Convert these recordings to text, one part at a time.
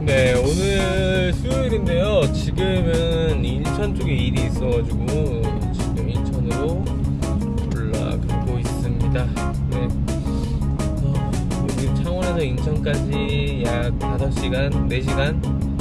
네 오늘 수요일인데요. 지금은 인천 쪽에 일이 있어가지고 지금 인천으로 올라가고 있습니다. 네. 어, 여기 창원에서 인천까지 약 5시간 4시간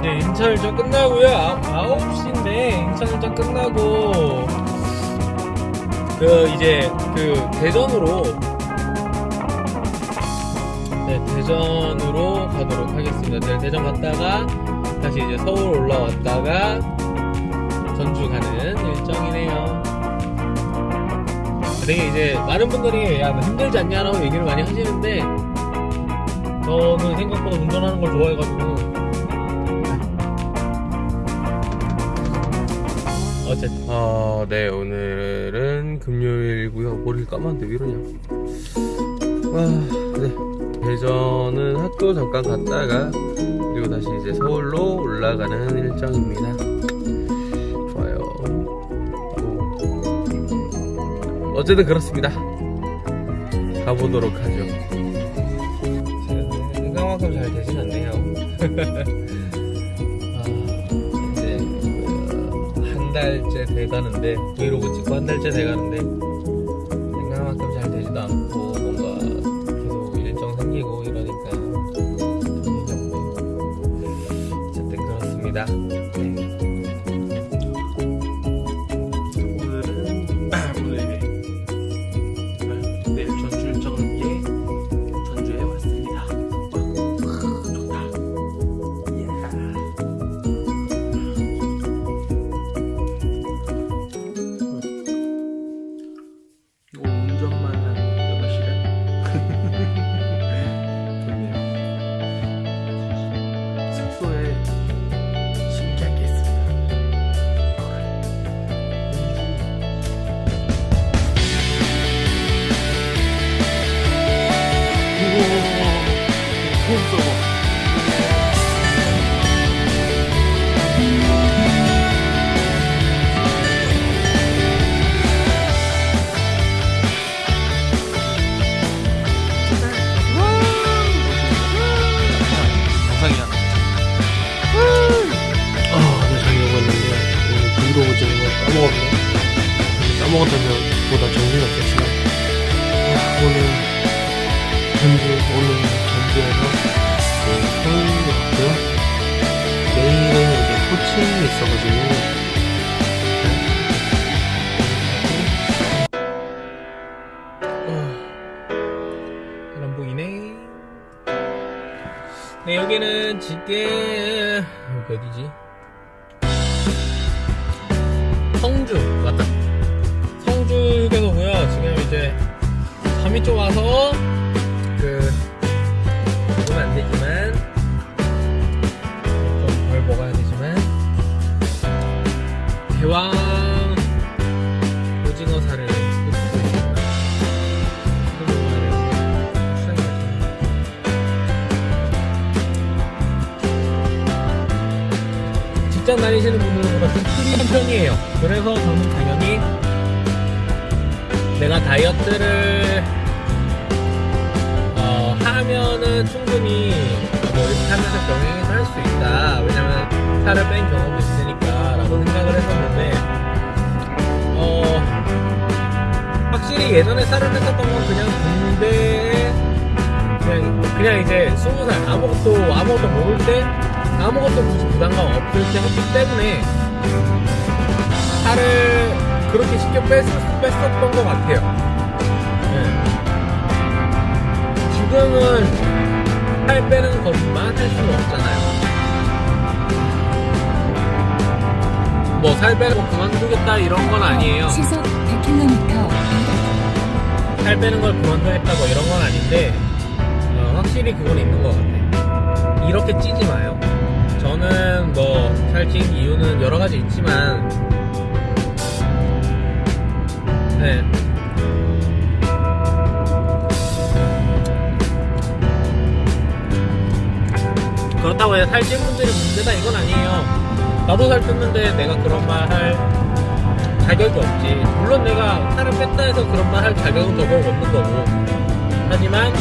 이제 인천 일정 끝나고요. 아, 9시인데 인천 일정 끝나고 그 이제 그 대전으로 네 대전으로 가도록 하겠습니다. 네, 대전 갔다가 다시 이제 서울 올라왔다가 전주 가는 일정이네요. 되게 이제 많은 분들이 야뭐 힘들지 않냐라고 얘기를 많이 하시는데 저는 생각보다 운전하는 걸 좋아해가지고 어쨌든. 어, 네 오늘은 금요일이고요. 머리를 감았는데 왜 이러냐. 아, 네. 대전은 학교 잠깐 갔다가 그리고 다시 이제 서울로 올라가는 일정입니다. 좋아요. 뭐, 어쨌든 그렇습니다. 가보도록 하죠. 생각만큼 잘 되진 않네요 한 달째 돼가는데 브이로그 찍고 한 달째 돼가는데 까먹었다면 보다 없었지만 아, 오늘 전주 오늘 전주에서 그 서울로 갔고요. 내일은 이제 코칭이 있어가지고 잘안 보이네. 네, 여기는 지게, 여기 어디지? 성주 점이 좀 와서. 그 먹으면 안 되지만 좀 덜 먹어야 되지만. 대왕 오징어 살을 직장 다니시는 분들은 보다 좀 풀이 편이에요. 그래서 저는 당연히 내가 다이어트를 하면은 충분히 뭐 이렇게 하면서 병행해서 할 수 있다. 왜냐면 살을 뺀 경험도 있으니까 라고 생각을 했었는데 어, 확실히 예전에 살을 뺐었던 건 그냥 군대에 그냥, 그냥 이제 스무 살 아무것도 아무것도 모를 때 아무것도 굳이 부담감 없을 때 했기 때문에 살을 그렇게 쉽게 뺐, 뺐었던 것 같아요. 네. 지금은 살 빼는 것만 할 수는 없잖아요. 뭐 살 빼는 거 그만두겠다 이런 건 아니에요. 시속 100km 살 빼는 걸 그만두겠다 고 이런 건 아닌데 어, 확실히 그건 있는 것 같아. 이렇게 찌지 마요. 저는 뭐 살찐 이유는 여러 가지 있지만 네. 그렇다고 해서 살찐 분들이 문제다 이건 아니에요. 나도 살 쪘는데 내가 그런 말 할 자격이 없지. 물론 내가 살을 뺐다 해서 그런 말 할 자격은 저거 없는 거고. 하지만